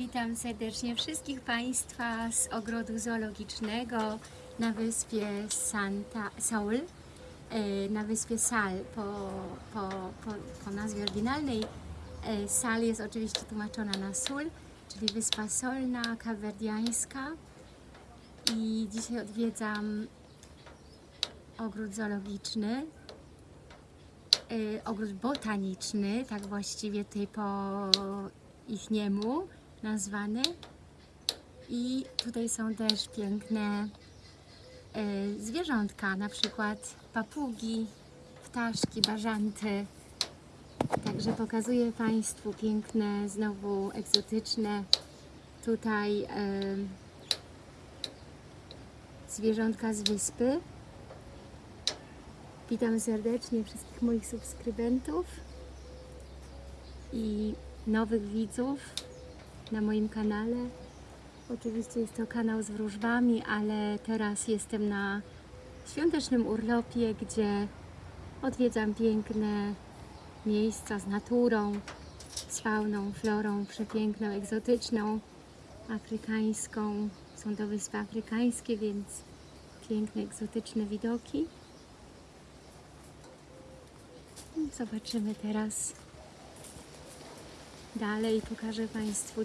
Witam serdecznie wszystkich Państwa z ogrodu zoologicznego na wyspie Santa Saul, e, na wyspie Sal po, po, po, po nazwie oryginalnej. E, Sal jest oczywiście tłumaczona na Sul, czyli wyspa solna, kawerdiańska. I dzisiaj odwiedzam ogród zoologiczny, e, ogród botaniczny, tak właściwie tutaj po ich niemu nazwany. I tutaj są też piękne e, zwierzątka, na przykład papugi, ptaszki, bażanty. Także pokazuję Państwu piękne, znowu egzotyczne tutaj e, zwierzątka z wyspy. Witam serdecznie wszystkich moich subskrybentów i nowych widzów na moim kanale. Oczywiście jest to kanał z wróżbami, ale teraz jestem na świątecznym urlopie, gdzie odwiedzam piękne miejsca z naturą, z fauną, florą przepiękną, egzotyczną, afrykańską. Są to wyspy afrykańskie, więc piękne, egzotyczne widoki. Zobaczymy teraz dalej. Pokażę Państwu